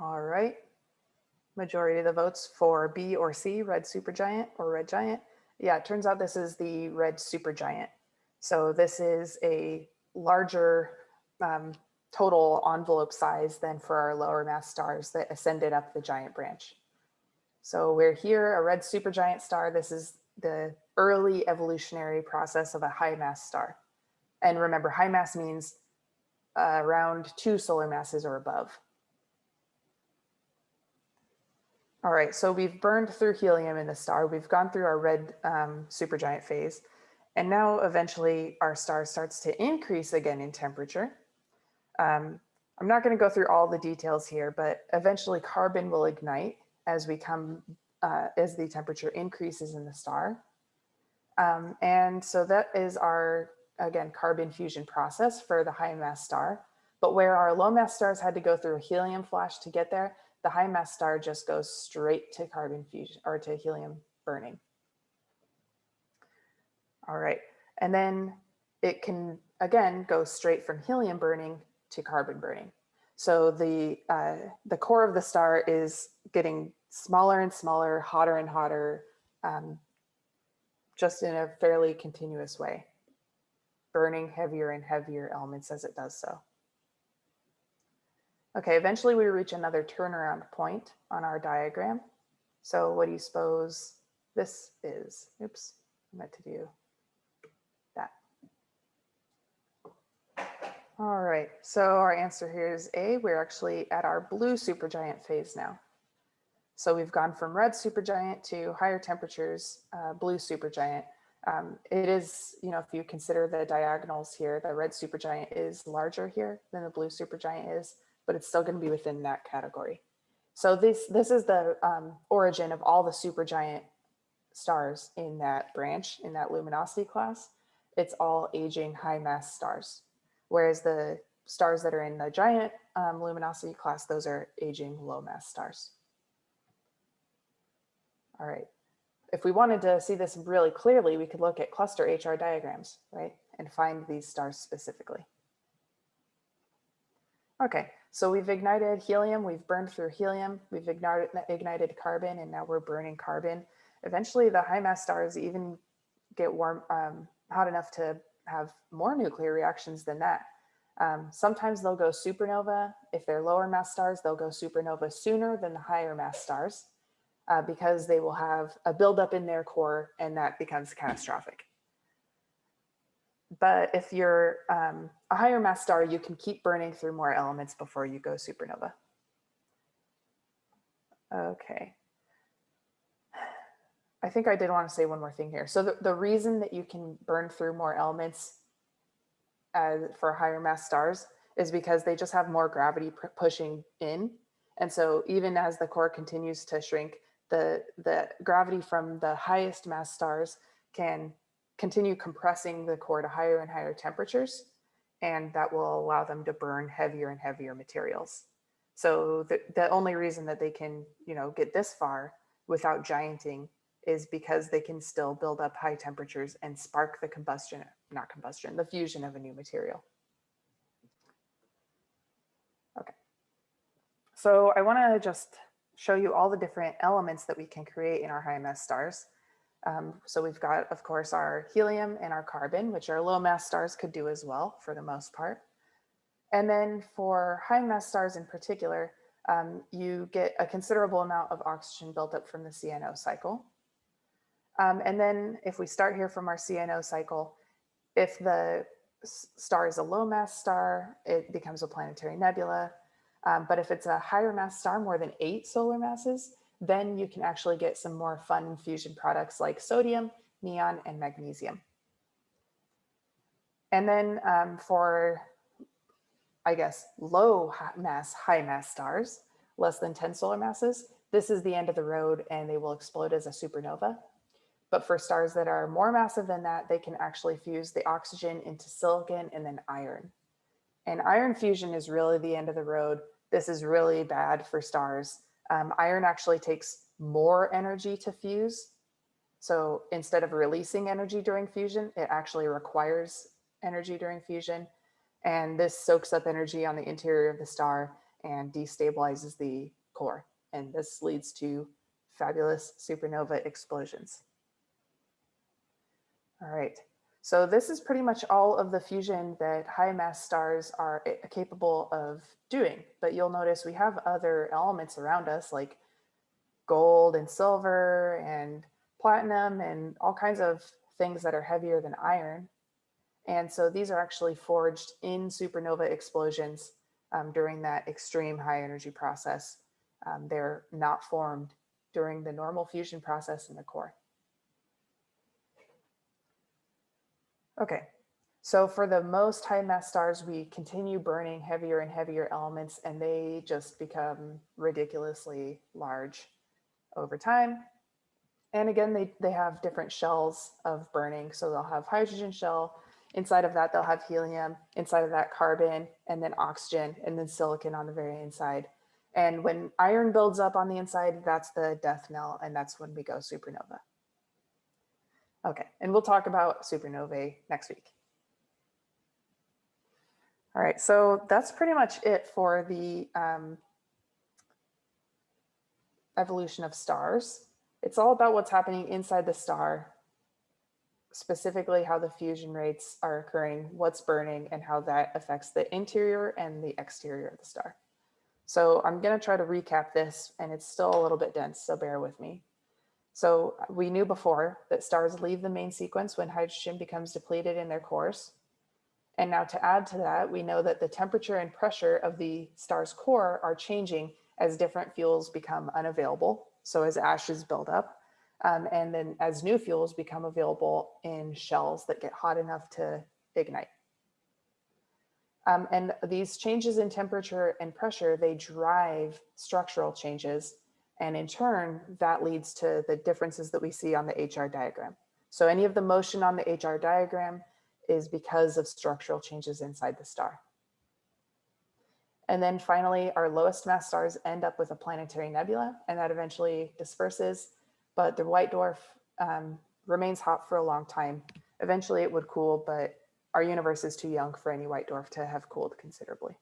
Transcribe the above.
All right. Majority of the votes for B or C, red supergiant or red giant. Yeah, it turns out this is the red supergiant. So this is a larger um, total envelope size than for our lower mass stars that ascended up the giant branch. So we're here, a red supergiant star. This is the early evolutionary process of a high mass star. And remember, high mass means uh, around two solar masses or above. All right, so we've burned through helium in the star. We've gone through our red um, supergiant phase. And now eventually our star starts to increase again in temperature. Um, I'm not going to go through all the details here, but eventually carbon will ignite as we come, uh, as the temperature increases in the star. Um, and so that is our, again, carbon fusion process for the high mass star. But where our low mass stars had to go through a helium flash to get there, the high mass star just goes straight to carbon fusion or to helium burning. All right, and then it can, again, go straight from helium burning to carbon burning. So the, uh, the core of the star is getting smaller and smaller, hotter and hotter, um, just in a fairly continuous way, burning heavier and heavier elements as it does so. Okay, eventually we reach another turnaround point on our diagram. So what do you suppose this is? Oops, I meant to do that. All right, so our answer here is A. We're actually at our blue supergiant phase now. So we've gone from red supergiant to higher temperatures, uh, blue supergiant. Um, it is, you know, if you consider the diagonals here, the red supergiant is larger here than the blue supergiant is, but it's still going to be within that category. So this, this is the um, origin of all the supergiant stars in that branch, in that luminosity class. It's all aging high mass stars, whereas the stars that are in the giant um, luminosity class, those are aging low mass stars. All right. If we wanted to see this really clearly, we could look at cluster HR diagrams, right? And find these stars specifically. Okay, so we've ignited helium, we've burned through helium, we've ignited, ignited carbon, and now we're burning carbon. Eventually the high mass stars even get warm, um, hot enough to have more nuclear reactions than that. Um, sometimes they'll go supernova. If they're lower mass stars, they'll go supernova sooner than the higher mass stars uh, because they will have a buildup in their core and that becomes catastrophic. But if you're um, a higher mass star, you can keep burning through more elements before you go supernova. Okay. I think I did want to say one more thing here. So the, the reason that you can burn through more elements as, for higher mass stars is because they just have more gravity pushing in. And so even as the core continues to shrink, the, the gravity from the highest mass stars can continue compressing the core to higher and higher temperatures, and that will allow them to burn heavier and heavier materials. So the, the only reason that they can, you know, get this far without gianting is because they can still build up high temperatures and spark the combustion, not combustion, the fusion of a new material. Okay. So I want to just show you all the different elements that we can create in our high mass stars. Um, so we've got, of course, our helium and our carbon, which our low mass stars could do as well for the most part. And then for high mass stars in particular, um, you get a considerable amount of oxygen built up from the CNO cycle. Um, and then if we start here from our CNO cycle, if the star is a low mass star, it becomes a planetary nebula. Um, but if it's a higher mass star, more than eight solar masses, then you can actually get some more fun fusion products like sodium, neon, and magnesium. And then um, for, I guess, low mass, high mass stars, less than 10 solar masses, this is the end of the road and they will explode as a supernova. But for stars that are more massive than that, they can actually fuse the oxygen into silicon and then iron. And iron fusion is really the end of the road. This is really bad for stars. Um, iron actually takes more energy to fuse. So instead of releasing energy during fusion, it actually requires energy during fusion. And this soaks up energy on the interior of the star and destabilizes the core. And this leads to fabulous supernova explosions. All right, so this is pretty much all of the fusion that high mass stars are eh, capable of doing. But you'll notice we have other elements around us like gold and silver and platinum and all kinds of things that are heavier than iron. And so these are actually forged in supernova explosions um, during that extreme high energy process. Um, they're not formed during the normal fusion process in the core. Okay, so for the most high mass stars, we continue burning heavier and heavier elements and they just become ridiculously large over time. And again, they, they have different shells of burning. So they'll have hydrogen shell, inside of that they'll have helium, inside of that carbon, and then oxygen, and then silicon on the very inside. And when iron builds up on the inside, that's the death knell, and that's when we go supernova. Okay, and we'll talk about supernovae next week. All right, so that's pretty much it for the um, evolution of stars. It's all about what's happening inside the star, specifically how the fusion rates are occurring, what's burning, and how that affects the interior and the exterior of the star. So I'm going to try to recap this, and it's still a little bit dense, so bear with me. So we knew before that stars leave the main sequence when hydrogen becomes depleted in their cores. And now to add to that, we know that the temperature and pressure of the star's core are changing as different fuels become unavailable. So as ashes build up, um, and then as new fuels become available in shells that get hot enough to ignite. Um, and these changes in temperature and pressure, they drive structural changes and in turn, that leads to the differences that we see on the HR diagram. So any of the motion on the HR diagram is because of structural changes inside the star. And then finally, our lowest mass stars end up with a planetary nebula and that eventually disperses, but the white dwarf um, remains hot for a long time. Eventually it would cool, but our universe is too young for any white dwarf to have cooled considerably.